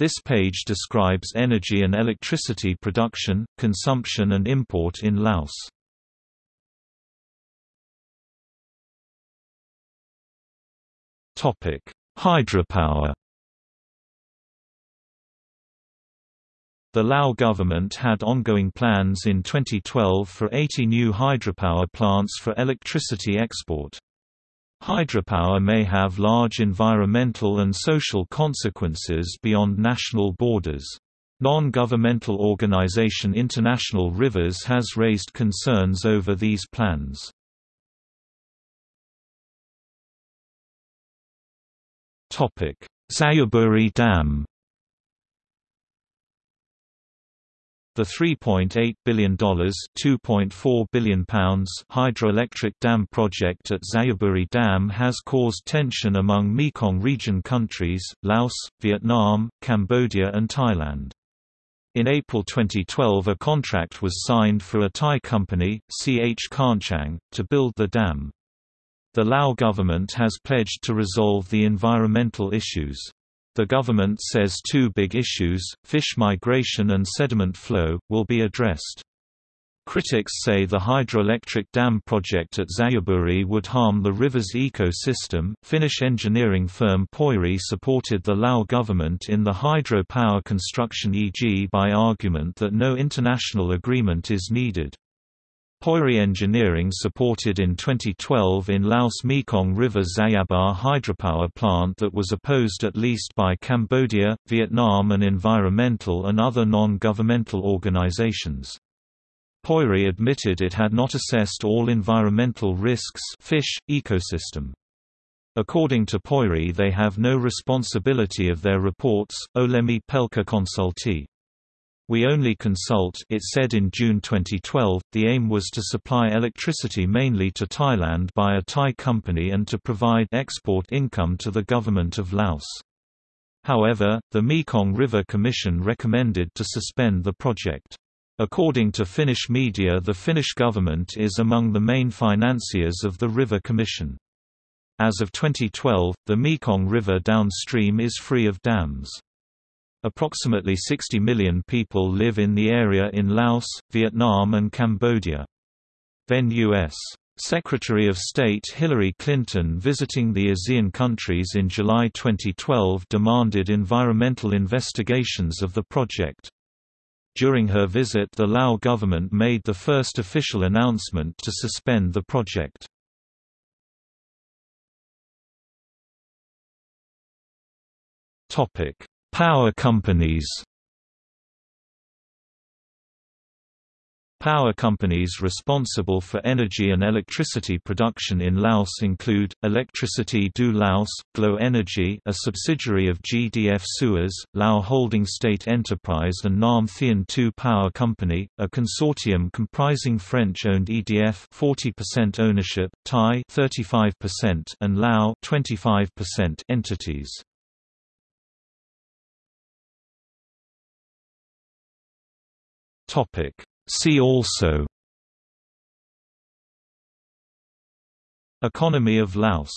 This page describes energy and electricity production, consumption and import in Laos. Hydropower The Lao government had ongoing plans in 2012 for 80 new hydropower plants for electricity export. Hydropower may have large environmental and social consequences beyond national borders. Non-governmental organization International Rivers has raised concerns over these plans. Xayaburi Dam The $3.8 billion £2.4 billion hydroelectric dam project at Xayaburi Dam has caused tension among Mekong region countries, Laos, Vietnam, Cambodia and Thailand. In April 2012 a contract was signed for a Thai company, CH Karnchang, to build the dam. The Lao government has pledged to resolve the environmental issues. The government says two big issues, fish migration and sediment flow, will be addressed. Critics say the hydroelectric dam project at Xayaburi would harm the river's ecosystem. Finnish engineering firm Pöyry supported the Lao government in the hydro-power construction EG by argument that no international agreement is needed. Pöyry Engineering supported in 2012 in Laos Mekong River Xayaburi hydropower plant that was opposed at least by Cambodia, Vietnam and environmental and other non-governmental organizations. Pöyry admitted it had not assessed all environmental risks fish, ecosystem. According to Pöyry they have no responsibility of their reports, Olemi Pelka Consulti. We only consult it said in June 2012. The aim was to supply electricity mainly to Thailand by a Thai company and to provide export income to the government of Laos. However, the Mekong River Commission recommended to suspend the project. According to Finnish media the Finnish government is among the main financiers of the River Commission. As of 2012, the Mekong River downstream is free of dams. Approximately 60 million people live in the area in Laos, Vietnam and Cambodia. Then U.S. Secretary of State Hillary Clinton visiting the ASEAN countries in July 2012 demanded environmental investigations of the project. During her visit the Lao government made the first official announcement to suspend the project. Power companies Power companies responsible for energy and electricity production in Laos include, Electricity du Laos, Glow Energy a subsidiary of GDF Suez, Lao Holding State Enterprise and Nam Theun 2 Power Company, a consortium comprising French-owned EDF 40% ownership, Thai 35% and Lao 25% entities. Topic. See also Economy of Laos